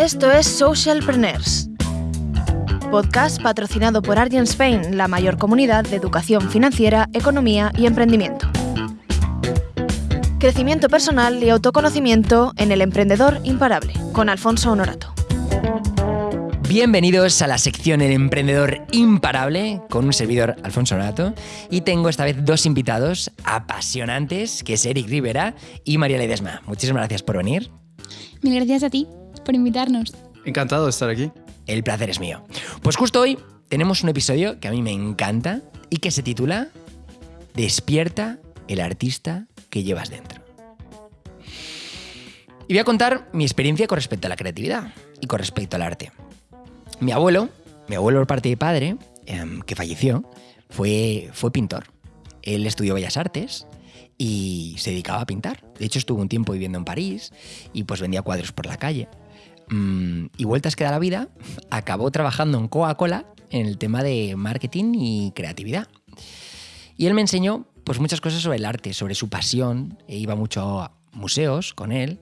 Esto es Socialpreneurs, podcast patrocinado por Argent Spain, la mayor comunidad de educación financiera, economía y emprendimiento. Crecimiento personal y autoconocimiento en el emprendedor imparable, con Alfonso Honorato. Bienvenidos a la sección El Emprendedor Imparable con un servidor Alfonso Honorato y tengo esta vez dos invitados apasionantes que es Eric Rivera y María Ledesma. Muchísimas gracias por venir. Mil gracias a ti por invitarnos. Encantado de estar aquí. El placer es mío. Pues justo hoy tenemos un episodio que a mí me encanta y que se titula Despierta el artista que llevas dentro. Y voy a contar mi experiencia con respecto a la creatividad y con respecto al arte. Mi abuelo, mi abuelo por parte de padre, em, que falleció, fue, fue pintor. Él estudió Bellas Artes y se dedicaba a pintar. De hecho, estuvo un tiempo viviendo en París y pues vendía cuadros por la calle. Y vueltas que da la vida, acabó trabajando en Coca-Cola en el tema de marketing y creatividad. Y él me enseñó pues muchas cosas sobre el arte, sobre su pasión, e iba mucho a museos con él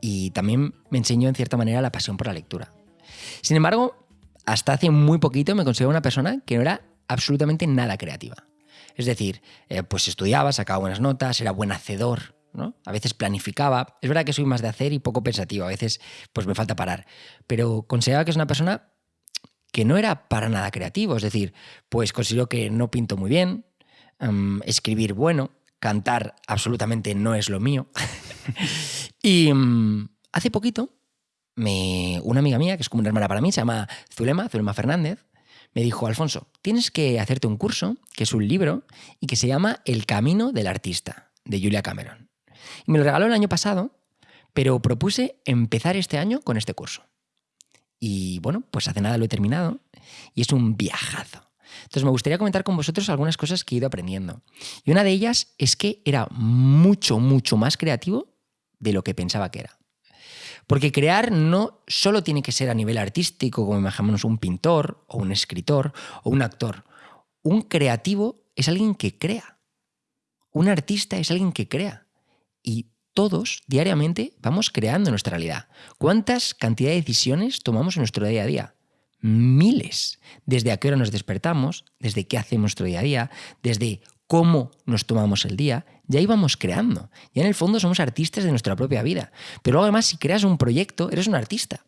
y también me enseñó en cierta manera la pasión por la lectura. Sin embargo, hasta hace muy poquito me consideraba una persona que no era absolutamente nada creativa. Es decir, eh, pues estudiaba, sacaba buenas notas, era buen hacedor, ¿no? A veces planificaba. Es verdad que soy más de hacer y poco pensativo, a veces pues me falta parar. Pero consideraba que es una persona que no era para nada creativo. Es decir, pues considero que no pinto muy bien, em, escribir bueno, cantar absolutamente no es lo mío. y em, hace poquito, me, una amiga mía, que es como una hermana para mí, se llama Zulema, Zulema Fernández, me dijo, Alfonso, tienes que hacerte un curso, que es un libro, y que se llama El Camino del Artista, de Julia Cameron. Y me lo regaló el año pasado, pero propuse empezar este año con este curso. Y bueno, pues hace nada lo he terminado y es un viajazo. Entonces me gustaría comentar con vosotros algunas cosas que he ido aprendiendo. Y una de ellas es que era mucho, mucho más creativo de lo que pensaba que era. Porque crear no solo tiene que ser a nivel artístico, como imaginamos un pintor o un escritor o un actor. Un creativo es alguien que crea. Un artista es alguien que crea. Y todos diariamente vamos creando nuestra realidad. ¿Cuántas cantidad de decisiones tomamos en nuestro día a día? Miles. Desde a qué hora nos despertamos, desde qué hacemos nuestro día a día, desde cómo nos tomamos el día, ya íbamos creando. Ya en el fondo somos artistas de nuestra propia vida. Pero además, si creas un proyecto, eres un artista.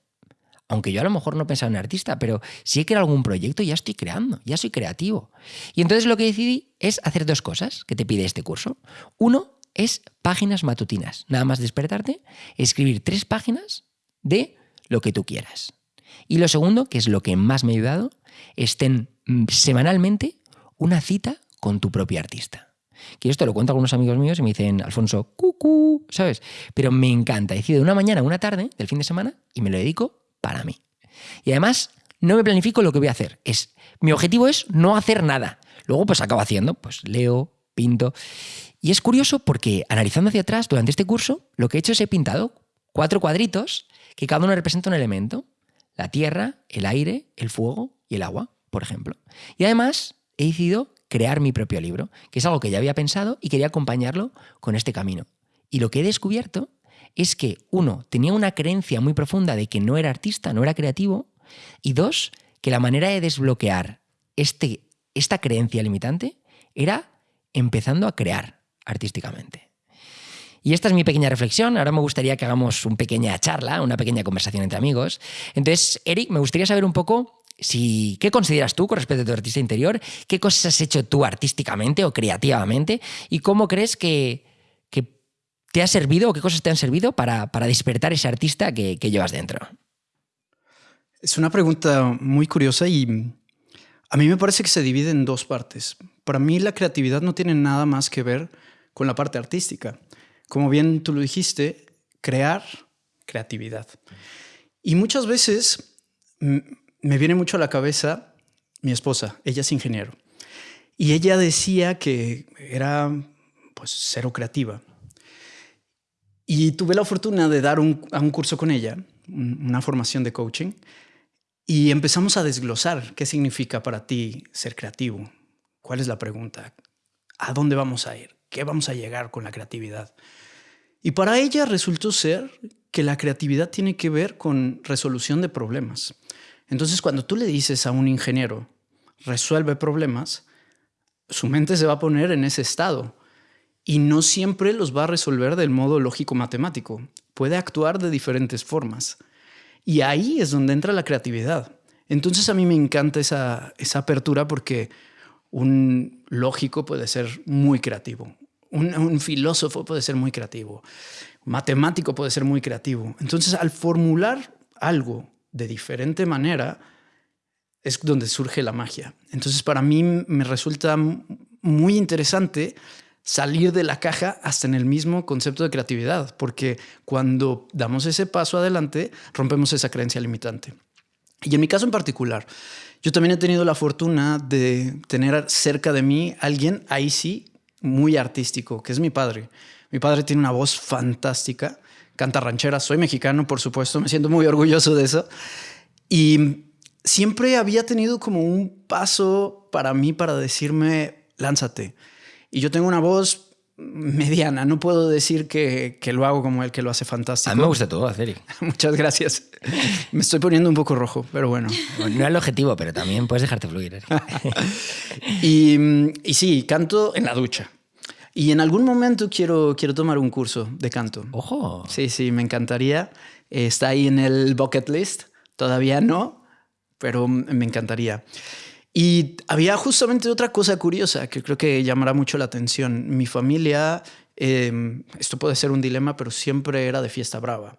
Aunque yo a lo mejor no pensaba en artista, pero si he creado algún proyecto, ya estoy creando, ya soy creativo. Y entonces lo que decidí es hacer dos cosas que te pide este curso. Uno es páginas matutinas. Nada más despertarte, escribir tres páginas de lo que tú quieras. Y lo segundo, que es lo que más me ha ayudado, es ten mm, semanalmente una cita con tu propio artista. Que esto lo cuento a algunos amigos míos y me dicen, Alfonso, cucú, ¿sabes? Pero me encanta. Decido una mañana, una tarde del fin de semana y me lo dedico para mí. Y además, no me planifico lo que voy a hacer. Es, mi objetivo es no hacer nada. Luego, pues acabo haciendo, pues leo, pinto. Y es curioso porque analizando hacia atrás durante este curso, lo que he hecho es he pintado cuatro cuadritos que cada uno representa un elemento. La tierra, el aire, el fuego y el agua, por ejemplo. Y además he decidido crear mi propio libro, que es algo que ya había pensado y quería acompañarlo con este camino. Y lo que he descubierto es que, uno, tenía una creencia muy profunda de que no era artista, no era creativo, y dos, que la manera de desbloquear este, esta creencia limitante era empezando a crear artísticamente. Y esta es mi pequeña reflexión. Ahora me gustaría que hagamos una pequeña charla, una pequeña conversación entre amigos. Entonces, Eric, me gustaría saber un poco si, ¿Qué consideras tú con respecto a tu artista interior? ¿Qué cosas has hecho tú artísticamente o creativamente? ¿Y cómo crees que, te ha servido o qué cosas te han servido para, despertar ese artista que, llevas dentro? Es una pregunta muy curiosa y a mí me parece que se divide en dos partes. Para mí la creatividad no tiene nada más que ver con la parte artística. Como bien tú lo dijiste, crear creatividad. Y muchas veces me viene mucho a la cabeza mi esposa, ella es ingeniero. Y ella decía que era pues cero creativa. Y tuve la fortuna de dar a un curso con ella, una formación de coaching, y empezamos a desglosar qué significa para ti ser creativo. ¿Cuál es la pregunta? ¿A dónde vamos a ir? ¿Qué vamos a llegar con la creatividad? Y para ella resultó ser que la creatividad tiene que ver con resolución de problemas. Entonces, cuando tú le dices a un ingeniero, resuelve problemas, su mente se va a poner en ese estado y no siempre los va a resolver del modo lógico-matemático. Puede actuar de diferentes formas. Y ahí es donde entra la creatividad. Entonces a mí me encanta esa, esa apertura porque un lógico puede ser muy creativo, un, filósofo puede ser muy creativo, matemático puede ser muy creativo. Entonces al formular algo de diferente manera es donde surge la magia. Entonces para mí me resulta muy interesante salir de la caja hasta en el mismo concepto de creatividad, porque cuando damos ese paso adelante, rompemos esa creencia limitante. Y en mi caso en particular, yo también he tenido la fortuna de tener cerca de mí alguien, ahí sí, muy artístico, que es mi padre. Mi padre tiene una voz fantástica, canta ranchera, soy mexicano, por supuesto, me siento muy orgulloso de eso. Y siempre había tenido como un paso para mí para decirme, lánzate y yo tengo una voz mediana, no puedo decir que, que, lo hago como él, que lo hace fantástico. A mí me gusta todo, Eric. Muchas gracias. Me estoy poniendo un poco rojo, pero bueno. No es el objetivo, pero también puedes dejarte fluir. y, y, sí, canto en la ducha. Y en algún momento quiero, quiero tomar un curso de canto. ¡Ojo! Sí, sí, me encantaría. Está ahí en el bucket list. Todavía no, pero me encantaría. Y había justamente otra cosa curiosa que creo que llamará mucho la atención. Mi familia, eh, esto puede ser un dilema, pero siempre era de fiesta brava.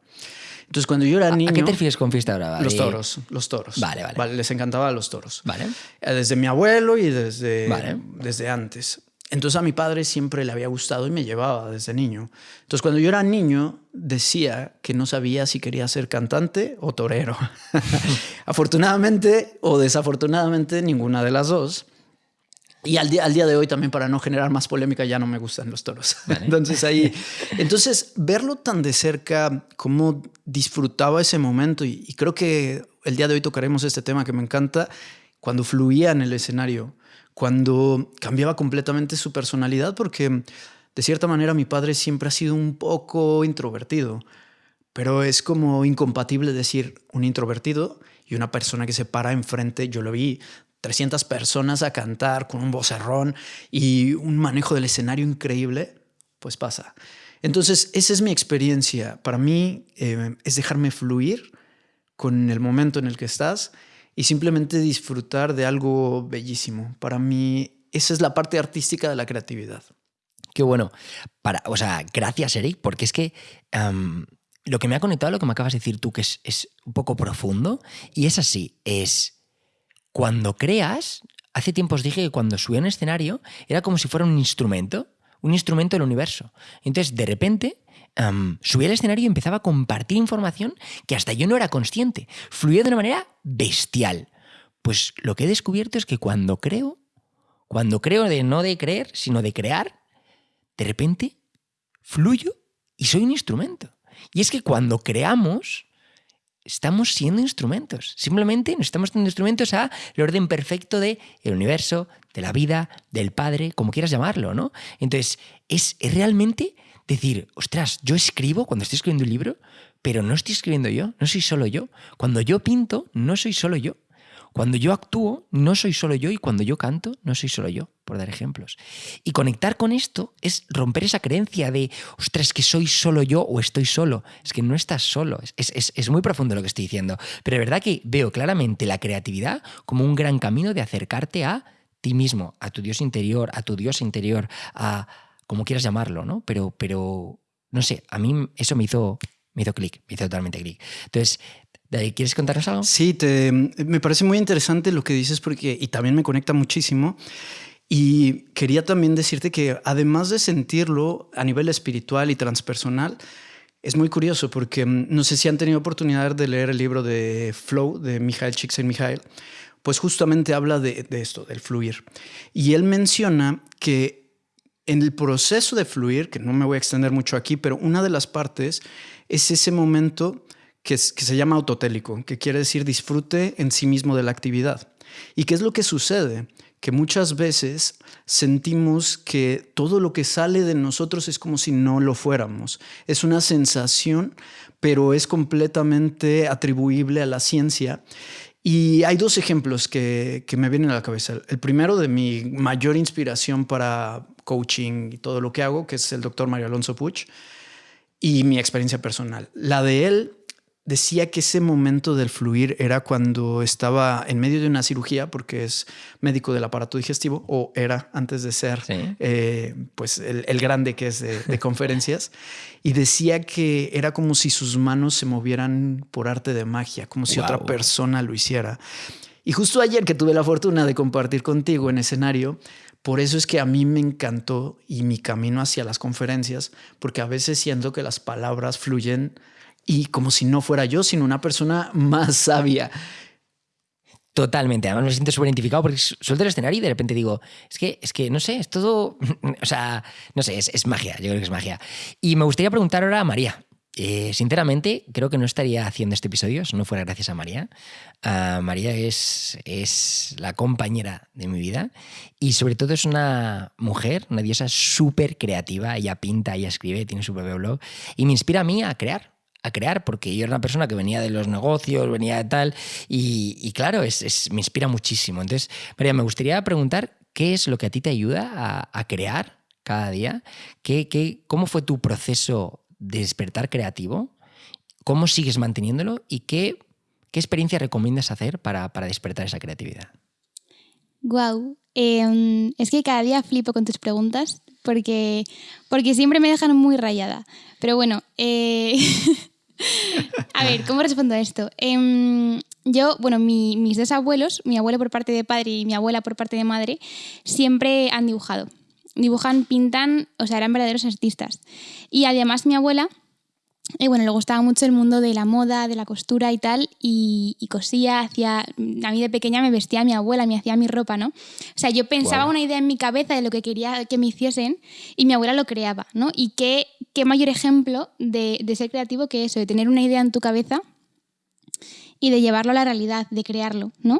Entonces, cuando yo era niño... ¿A qué te refieres con fiesta brava? Los toros, los toros. Vale, vale. vale les encantaba los toros. Vale. Eh, desde mi abuelo y desde, vale. desde antes. Entonces a mi padre siempre le había gustado y me llevaba desde niño. Entonces cuando yo era niño decía que no sabía si quería ser cantante o torero. Afortunadamente o desafortunadamente ninguna de las dos. Y al día, al día de hoy también para no generar más polémica ya no me gustan los toros. Vale. Entonces ahí, entonces verlo tan de cerca, cómo disfrutaba ese momento y, y creo que el día de hoy tocaremos este tema que me encanta, cuando fluía en el escenario cuando cambiaba completamente su personalidad, porque de cierta manera mi padre siempre ha sido un poco introvertido, pero es como incompatible decir un introvertido y una persona que se para enfrente, yo lo vi 300 personas a cantar con un vocerrón y un manejo del escenario increíble, pues pasa. Entonces, esa es mi experiencia. Para mí eh, es dejarme fluir con el momento en el que estás y simplemente disfrutar de algo bellísimo. Para mí, esa es la parte artística de la creatividad. Qué bueno. Para, o sea, gracias, Eric, porque es que lo que me ha conectado, lo que me acabas de decir tú, que es, es un poco profundo, y es así, es cuando creas, hace tiempo os dije que cuando subía un escenario era como si fuera un instrumento, un instrumento del universo. Entonces, de repente, um, subía al escenario y empezaba a compartir información que hasta yo no era consciente. Fluía de una manera bestial. Pues lo que he descubierto es que cuando creo, cuando creo de no de creer, sino de crear, de repente fluyo y soy un instrumento. Y es que cuando creamos, estamos siendo instrumentos. Simplemente nos estamos siendo instrumentos a el orden perfecto del el universo, de la vida, del Padre, como quieras llamarlo, ¿no? Entonces, es, es realmente decir, ostras, yo escribo cuando estoy escribiendo un libro, pero no estoy escribiendo yo, no soy solo yo. Cuando yo pinto, no soy solo yo. Cuando yo actúo, no soy solo yo y cuando yo canto, no soy solo yo, por dar ejemplos. Y conectar con esto es romper esa creencia de, ostras, que soy solo yo o estoy solo. Es que no estás solo. Es, es, es muy profundo lo que estoy diciendo. Pero es verdad que veo claramente la creatividad como un gran camino de acercarte a ti mismo, a tu Dios interior, a tu Dios interior, a, como quieras llamarlo, ¿no? Pero, pero no sé, a mí eso me hizo, me hizo clic, me hizo totalmente clic. Entonces, ¿quieres contarnos algo? Sí, te, me parece muy interesante lo que dices porque, y también me conecta muchísimo. Y quería también decirte que además de sentirlo a nivel espiritual y transpersonal, es muy curioso porque mm, no sé si han tenido oportunidad de leer el libro de Flow de Mijael Csikszentmihalyi, pues justamente habla de, de esto, del fluir. Y él menciona que en el proceso de fluir, que no me voy a extender mucho aquí, pero una de las partes es ese momento que, que se llama autotélico, que quiere decir disfrute en sí mismo de la actividad. ¿Y qué es lo que sucede? que muchas veces sentimos que todo lo que sale de nosotros es como si no lo fuéramos. Es una sensación, pero es completamente atribuible a la ciencia. Y hay dos ejemplos que, que, me vienen a la cabeza. El primero de mi mayor inspiración para coaching y todo lo que hago, que es el doctor Mario Alonso Puch, y mi experiencia personal. La de él decía que ese momento del fluir era cuando estaba en medio de una cirugía, porque es médico del aparato digestivo, o era antes de ser eh, pues el, grande que es de, conferencias, y decía que era como si sus manos se movieran por arte de magia, como si otra persona lo hiciera. Y justo ayer que tuve la fortuna de compartir contigo en escenario, por eso es que a mí me encantó y mi camino hacia las conferencias, porque a veces siento que las palabras fluyen y como si no fuera yo, sino una persona más sabia. Totalmente, además me siento súper identificado porque suelto el escenario y de repente digo, es que, es que no sé, es todo, o sea, no sé, es, magia, yo creo que es magia. Y me gustaría preguntar ahora a María. Eh, sinceramente, creo que no estaría haciendo este episodio si no fuera gracias a María. Ah, María es, es la compañera de mi vida y sobre todo es una mujer, una diosa súper creativa. Ella pinta, ella escribe, tiene su propio blog y me inspira a mí a crear a crear, porque yo era una persona que venía de los negocios, venía de tal, y, claro, es, me inspira muchísimo. Entonces, María, me gustaría preguntar qué es lo que a ti te ayuda a, crear cada día, ¿Qué, qué, cómo fue tu proceso despertar creativo, cómo sigues manteniéndolo y qué, qué experiencia recomiendas hacer para, para despertar esa creatividad. Wow, em, es que cada día flipo con tus preguntas porque, porque siempre me dejan muy rayada. Pero bueno, eh, a ver, ¿cómo respondo a esto? Em, yo, bueno, mis dos abuelos, mi abuelo por parte de padre y mi abuela por parte de madre, siempre han dibujado. Dibujan, pintan, o sea, eran verdaderos artistas. Y además mi abuela y bueno, le gustaba mucho el mundo de la moda, de la costura y tal, y, cosía, hacía, a mí de pequeña me vestía mi abuela, me hacía mi ropa, ¿no? O sea, yo pensaba una idea en mi cabeza de lo que quería que me hiciesen y mi abuela lo creaba, ¿no? Y qué, qué mayor ejemplo de, de ser creativo que eso, de tener una idea en tu cabeza y de llevarlo a la realidad, de crearlo, ¿no?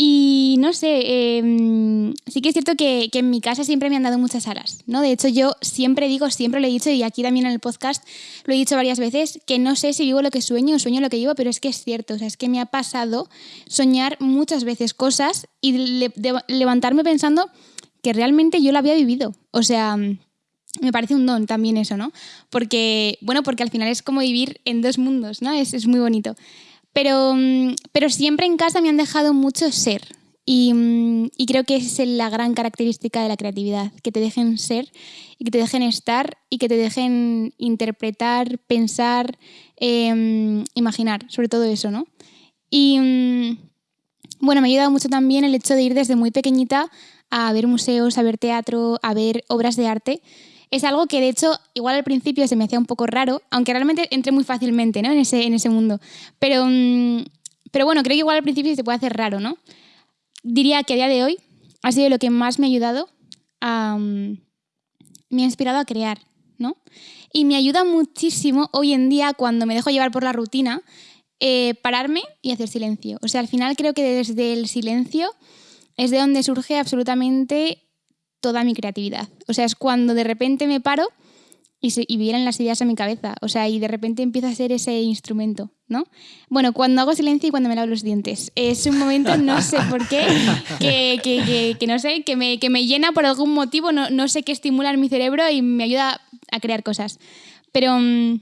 Y no sé, em, sí que es cierto que, en mi casa siempre me han dado muchas alas, ¿no? De hecho, yo siempre digo, siempre lo he dicho, y aquí también en el podcast lo he dicho varias veces, que no sé si vivo lo que sueño o sueño lo que vivo, pero es que es cierto, o sea, es que me ha pasado soñar muchas veces cosas y levantarme pensando que realmente yo lo había vivido. O sea, me parece un don también eso, ¿no? Porque, bueno, porque al final es como vivir en dos mundos, ¿no? Es, es muy bonito. Pero, mm, pero siempre en casa me han dejado mucho ser. Y, mm, y, creo que esa es la gran característica de la creatividad, que te dejen ser y que te dejen estar y que te dejen interpretar, pensar, em, imaginar, sobre todo eso, ¿no? Y mm, bueno, me ha ayudado mucho también el hecho de ir desde muy pequeñita a ver museos, a ver teatro, a ver obras de arte es algo que de hecho igual al principio se me hacía un poco raro, aunque realmente entré muy fácilmente ¿no? en, ese, en ese mundo. Pero, mm, pero bueno, creo que igual al principio se puede hacer raro, ¿no? Diría que a día de hoy ha sido lo que más me ha ayudado a... Mm, me ha inspirado a crear, ¿no? Y me ayuda muchísimo hoy en día cuando me dejo llevar por la rutina, eh, pararme y hacer silencio. O sea, al final creo que desde el silencio es de donde surge absolutamente toda mi creatividad. O sea, es cuando de repente me paro y, se, y vienen las ideas a mi cabeza. O sea, y de repente empieza a ser ese instrumento, ¿no? Bueno, cuando hago silencio y cuando me lavo los dientes. Es un momento, no sé por qué, que, que, que, no sé, que me, que me, llena por algún motivo, no, no, sé qué estimula en mi cerebro y me ayuda a crear cosas. Pero... Mm,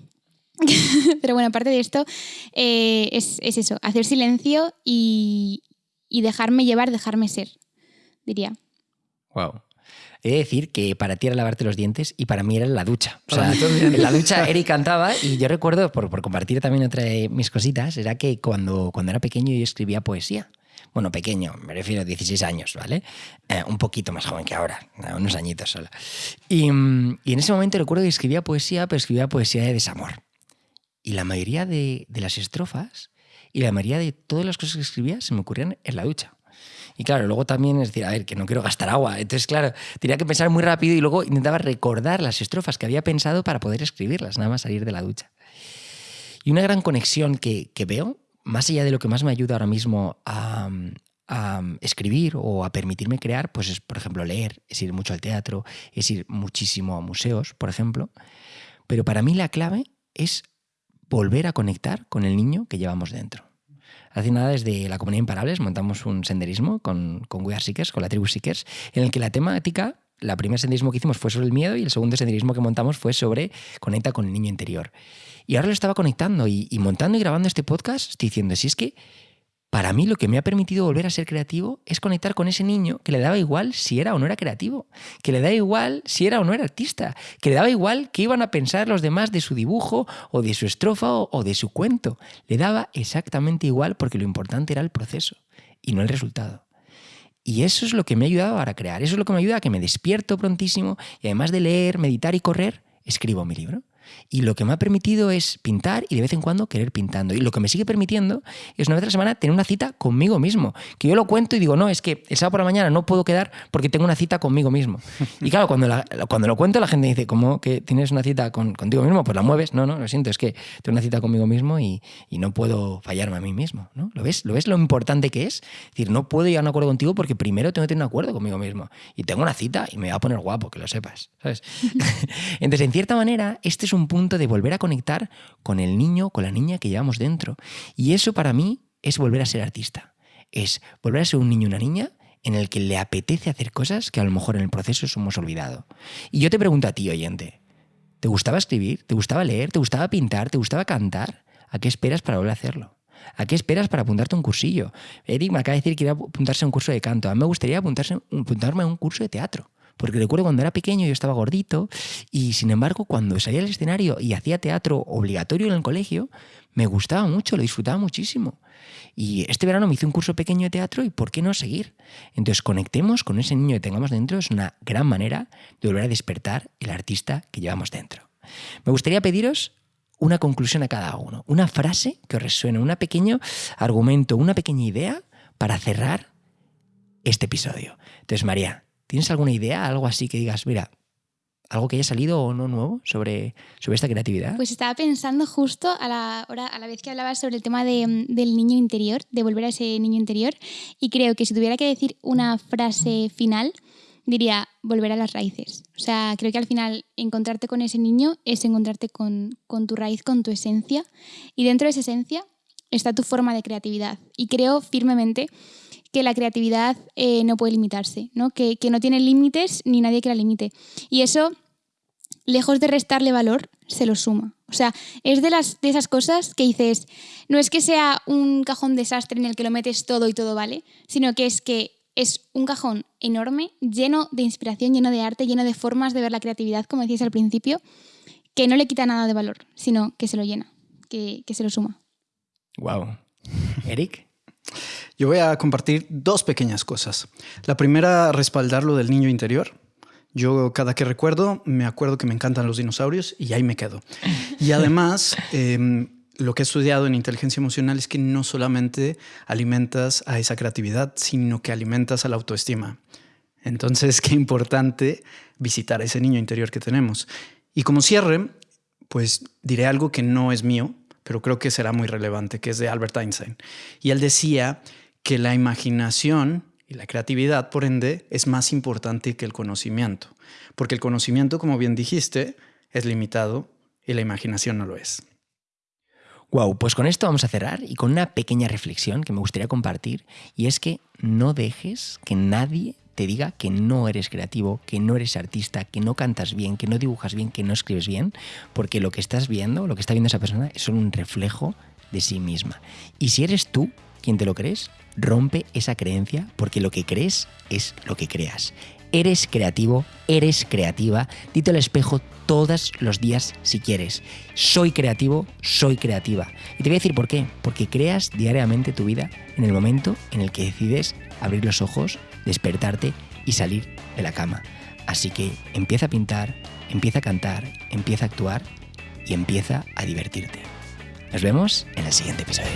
pero bueno, aparte de esto, eh, es, es, eso, hacer silencio y, y dejarme llevar, dejarme ser, diría. Wow. He de decir que para ti era lavarte los dientes y para mí era la ducha. O sea, en la ducha Eric cantaba y yo recuerdo, por, por, compartir también otra de mis cositas, era que cuando, cuando era pequeño yo escribía poesía. Bueno, pequeño, me refiero a 16 años, ¿vale? Eh, un poquito más joven que ahora, unos añitos solo. Y, y, en ese momento recuerdo que escribía poesía, pero escribía poesía de desamor. Y la mayoría de, de las estrofas y la mayoría de todas las cosas que escribía se me ocurrían en la ducha. Y claro, luego también es decir, a ver, que no quiero gastar agua. Entonces, claro, tenía que pensar muy rápido y luego intentaba recordar las estrofas que había pensado para poder escribirlas, nada más salir de la ducha. Y una gran conexión que, veo, más allá de lo que más me ayuda ahora mismo a, a escribir o a permitirme crear, pues es, por ejemplo, leer, es ir mucho al teatro, es ir muchísimo a museos, por ejemplo. Pero para mí la clave es volver a conectar con el niño que llevamos dentro. Hace nada, desde la Comunidad Imparables, montamos un senderismo con, con We Are Seekers, con la tribu Seekers, en el que la temática, la primera senderismo que hicimos fue sobre el miedo y el segundo senderismo que montamos fue sobre conecta con el niño interior. Y ahora lo estaba conectando y, y montando y grabando este podcast, estoy diciendo, si es que para mí lo que me ha permitido volver a ser creativo es conectar con ese niño que le daba igual si era o no era creativo, que le daba igual si era o no era artista, que le daba igual qué iban a pensar los demás de su dibujo o de su estrofa o, de su cuento. Le daba exactamente igual porque lo importante era el proceso y no el resultado. Y eso es lo que me ha ayudado ahora a crear, eso es lo que me ayuda a que me despierto prontísimo y además de leer, meditar y correr, escribo mi libro. Y lo que me ha permitido es pintar y de vez en cuando querer pintando. Y lo que me sigue permitiendo es una vez a la semana tener una cita conmigo mismo. Que yo lo cuento y digo, no, es que el sábado por la mañana no puedo quedar porque tengo una cita conmigo mismo. Y claro, cuando, cuando lo cuento la gente dice, ¿cómo que tienes una cita con, contigo mismo? Pues la mueves. No, no, lo siento, es que tengo una cita conmigo mismo y, y no puedo fallarme a mí mismo. ¿no? ¿Lo, ves? ¿Lo ves lo importante que es? Es decir, no puedo llegar a un acuerdo contigo porque primero tengo que tener un acuerdo conmigo mismo. Y tengo una cita y me va a poner guapo, que lo sepas. ¿sabes? Entonces, en cierta manera, este es un punto de volver a conectar con el niño, con la niña que llevamos dentro. Y eso para mí es volver a ser artista. Es volver a ser un niño, una niña en el que le apetece hacer cosas que a lo mejor en el proceso hemos olvidado. Y yo te pregunto a ti, oyente, ¿te gustaba escribir? ¿Te gustaba leer? ¿Te gustaba pintar? ¿Te gustaba cantar? ¿A qué esperas para volver a hacerlo? ¿A qué esperas para apuntarte a un cursillo? Eric me acaba de decir que iba a apuntarse a un curso de canto. A mí me gustaría apuntarse, apuntarme a un curso de teatro. Porque recuerdo cuando era pequeño yo estaba gordito y sin embargo cuando salía al escenario y hacía teatro obligatorio en el colegio, me gustaba mucho, lo disfrutaba muchísimo. Y este verano me hice un curso pequeño de teatro y ¿por qué no seguir? Entonces conectemos con ese niño que tengamos dentro, es una gran manera de volver a despertar el artista que llevamos dentro. Me gustaría pediros una conclusión a cada uno, una frase que os resuene, un pequeño argumento, una pequeña idea para cerrar este episodio. Entonces, María, ¿Tienes alguna idea, algo así que digas, mira, algo que haya salido o no nuevo sobre, sobre esta creatividad? Pues estaba pensando justo a la, hora, a la vez que hablabas sobre el tema de, del niño interior, de volver a ese niño interior, y creo que si tuviera que decir una frase final, diría volver a las raíces. O sea, creo que al final encontrarte con ese niño es encontrarte con, con tu raíz, con tu esencia, y dentro de esa esencia está tu forma de creatividad. Y creo firmemente que la creatividad eh, no puede limitarse, ¿no? Que, no tiene límites ni nadie que la limite. Y eso, lejos de restarle valor, se lo suma. O sea, es de, las, de esas cosas que dices, no es que sea un cajón desastre en el que lo metes todo y todo vale, sino que es que es un cajón enorme, lleno de inspiración, lleno de arte, lleno de formas de ver la creatividad, como decías al principio, que no le quita nada de valor, sino que se lo llena, que, que se lo suma. Wow. Eric. Yo voy a compartir dos pequeñas cosas. La primera, respaldar lo del niño interior. Yo cada que recuerdo, me acuerdo que me encantan los dinosaurios y ahí me quedo. Y además, em, lo que he estudiado en inteligencia emocional es que no solamente alimentas a esa creatividad, sino que alimentas a la autoestima. Entonces, qué importante visitar a ese niño interior que tenemos. Y como cierre, pues diré algo que no es mío, pero creo que será muy relevante, que es de Albert Einstein. Y él decía que la imaginación y la creatividad, por ende, es más importante que el conocimiento, porque el conocimiento, como bien dijiste, es limitado y la imaginación no lo es. Wow, pues con esto vamos a cerrar y con una pequeña reflexión que me gustaría compartir, y es que no dejes que nadie te diga que no eres creativo, que no eres artista, que no cantas bien, que no dibujas bien, que no escribes bien, porque lo que estás viendo, lo que está viendo esa persona es solo un reflejo de sí misma. Y si eres tú quien te lo crees, rompe esa creencia porque lo que crees es lo que creas. Eres creativo, eres creativa, dite al espejo todos los días si quieres. Soy creativo, soy creativa. Y te voy a decir por qué. Porque creas diariamente tu vida en el momento en el que decides abrir los ojos, despertarte y salir de la cama. Así que empieza a pintar, empieza a cantar, empieza a actuar y empieza a divertirte. Nos vemos en el siguiente episodio.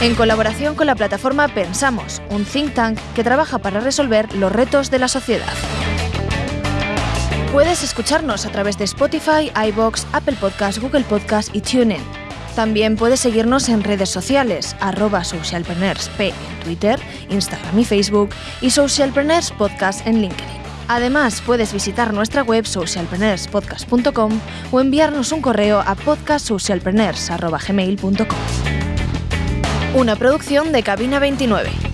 En colaboración con la plataforma Pensamos, un think tank que trabaja para resolver los retos de la sociedad. Puedes escucharnos a través de Spotify, iBox, Apple Podcasts, Google Podcasts y TuneIn. También puedes seguirnos en redes sociales, arroba socialpreneursp en Twitter, Instagram y Facebook y Socialpreneurs Podcast en LinkedIn. Además, puedes visitar nuestra web socialpreneurspodcast.com o enviarnos un correo a podcastsocialpreneurs.gmail.com. Una producción de Cabina 29.